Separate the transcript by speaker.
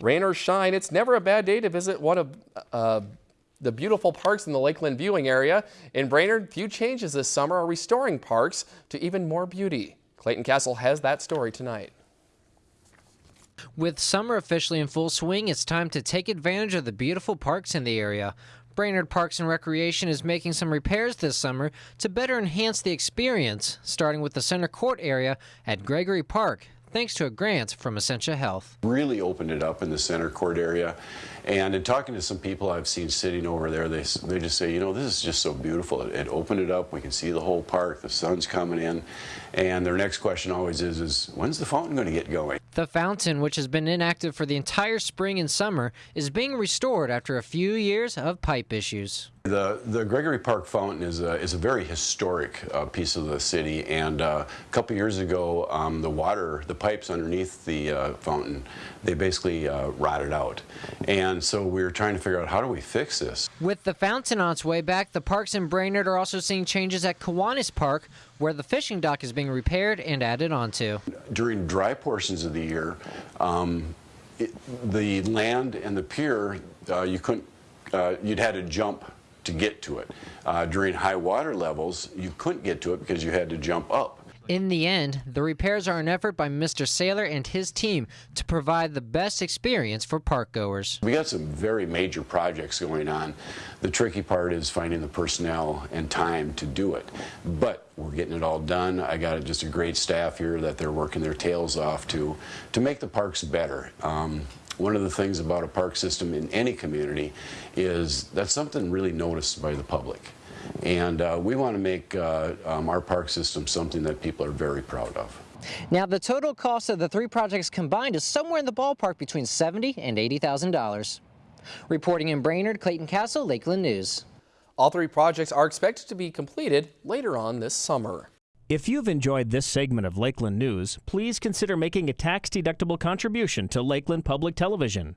Speaker 1: Rain or shine, it's never a bad day to visit one of uh, the beautiful parks in the Lakeland viewing area. In Brainerd, few changes this summer are restoring parks to even more beauty. Clayton Castle has that story tonight.
Speaker 2: With summer officially in full swing, it's time to take advantage of the beautiful parks in the area. Brainerd Parks and Recreation is making some repairs this summer to better enhance the experience, starting with the center court area at Gregory Park thanks to a grant from Essentia Health.
Speaker 3: Really opened it up in the center court area. And in talking to some people I've seen sitting over there, they, they just say, you know, this is just so beautiful. It, it opened it up. We can see the whole park. The sun's coming in. And their next question always is, is when's the fountain going to get going?
Speaker 2: The fountain, which has been inactive for the entire spring and summer, is being restored after a few years of pipe issues.
Speaker 3: The, the Gregory Park Fountain is a, is a very historic uh, piece of the city and uh, a couple years ago um, the water, the pipes underneath the uh, fountain, they basically uh, rotted out. And so we were trying to figure out how do we fix this.
Speaker 2: With the fountain on its way back, the parks in Brainerd are also seeing changes at Kiwanis Park where the fishing dock is being repaired and added onto.
Speaker 3: During dry portions of the year, um, it, the land and the pier, uh, you couldn't, uh, you'd had to jump to get to it. Uh, during high water levels, you couldn't get to it because you had to jump up.
Speaker 2: In the end, the repairs are an effort by Mr. Sailer and his team to provide the best experience for park goers.
Speaker 3: We got some very major projects going on. The tricky part is finding the personnel and time to do it. But we're getting it all done. I got just a great staff here that they're working their tails off to, to make the parks better. Um, one of the things about a park system in any community is that's something really noticed by the public. And uh, we want to make uh, um, our park system something that people are very proud of.
Speaker 2: Now, the total cost of the three projects combined is somewhere in the ballpark between 70 and $80,000. Reporting in Brainerd, Clayton Castle, Lakeland News.
Speaker 1: All three projects are expected to be completed later on this summer.
Speaker 4: If you've enjoyed this segment of Lakeland News, please consider making a tax-deductible contribution to Lakeland Public Television.